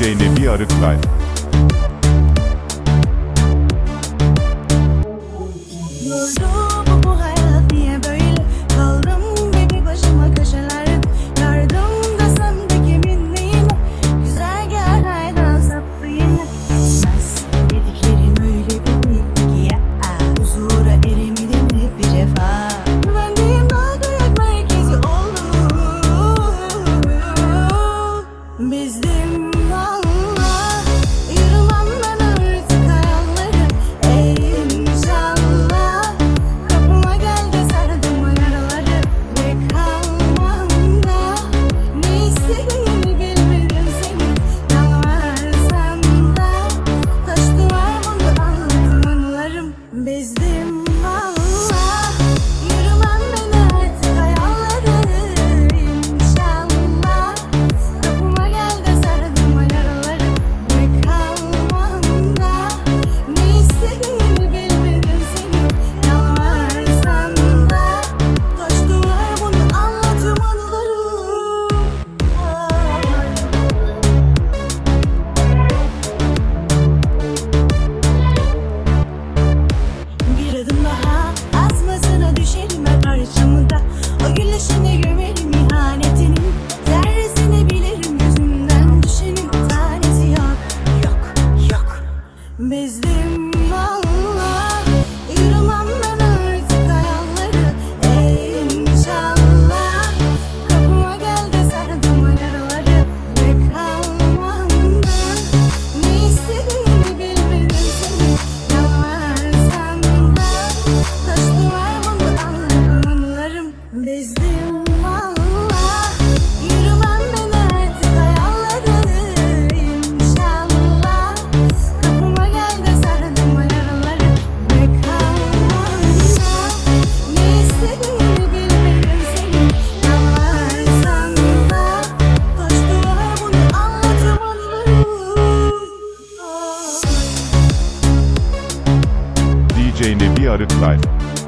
DJ Nebi Arık Şimdi görelim DJ Nebi Arık Live.